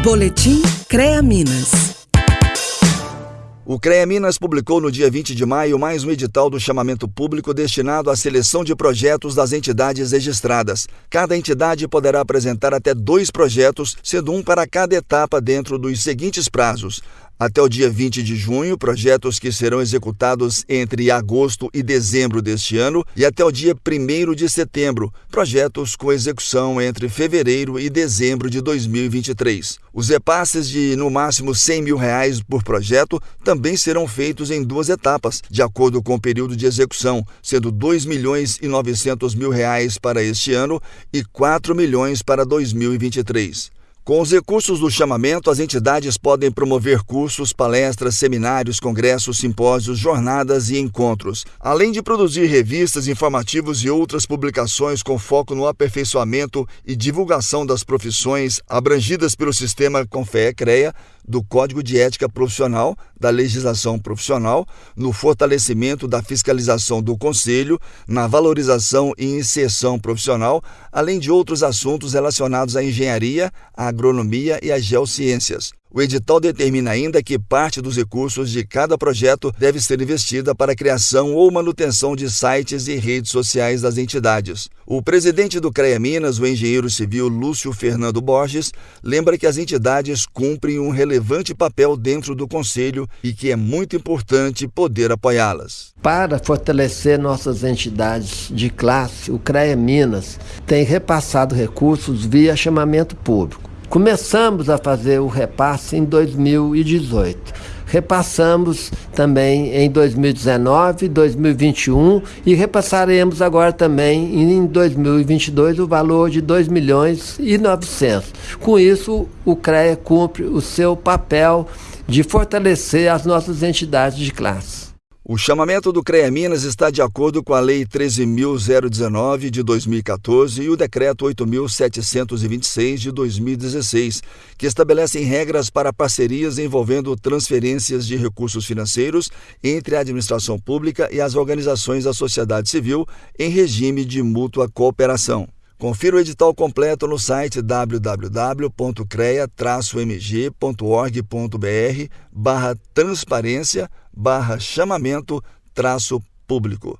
Boletim CREA Minas. O CREA Minas publicou no dia 20 de maio mais um edital do chamamento público destinado à seleção de projetos das entidades registradas. Cada entidade poderá apresentar até dois projetos, sendo um para cada etapa dentro dos seguintes prazos: até o dia 20 de junho, projetos que serão executados entre agosto e dezembro deste ano, e até o dia 1 de setembro, projetos com execução entre fevereiro e dezembro de 2023. Os repasses de no máximo 100 mil reais por projeto também serão feitos em duas etapas, de acordo com o período de execução, sendo 2 milhões e 900 mil reais para este ano e 4 milhões para 2023. Com os recursos do chamamento, as entidades podem promover cursos, palestras, seminários, congressos, simpósios, jornadas e encontros, além de produzir revistas, informativos e outras publicações com foco no aperfeiçoamento e divulgação das profissões abrangidas pelo sistema Confee-CREA, do Código de Ética Profissional, da legislação profissional, no fortalecimento da fiscalização do Conselho, na valorização e inserção profissional, além de outros assuntos relacionados à engenharia, à agronomia e às geociências. O edital determina ainda que parte dos recursos de cada projeto deve ser investida para a criação ou manutenção de sites e redes sociais das entidades. O presidente do CREA Minas, o engenheiro civil Lúcio Fernando Borges, lembra que as entidades cumprem um relevante papel dentro do Conselho e que é muito importante poder apoiá-las. Para fortalecer nossas entidades de classe, o CREA Minas tem repassado recursos via chamamento público. Começamos a fazer o repasse em 2018. Repassamos também em 2019, 2021 e repassaremos agora também em 2022 o valor de 2 milhões e 900. Com isso, o CREA cumpre o seu papel de fortalecer as nossas entidades de classe. O chamamento do CREA Minas está de acordo com a Lei 13.019 de 2014 e o Decreto 8.726 de 2016, que estabelecem regras para parcerias envolvendo transferências de recursos financeiros entre a administração pública e as organizações da sociedade civil em regime de mútua cooperação. Confira o edital completo no site www.crea-mg.org.br barra transparência barra chamamento traço público.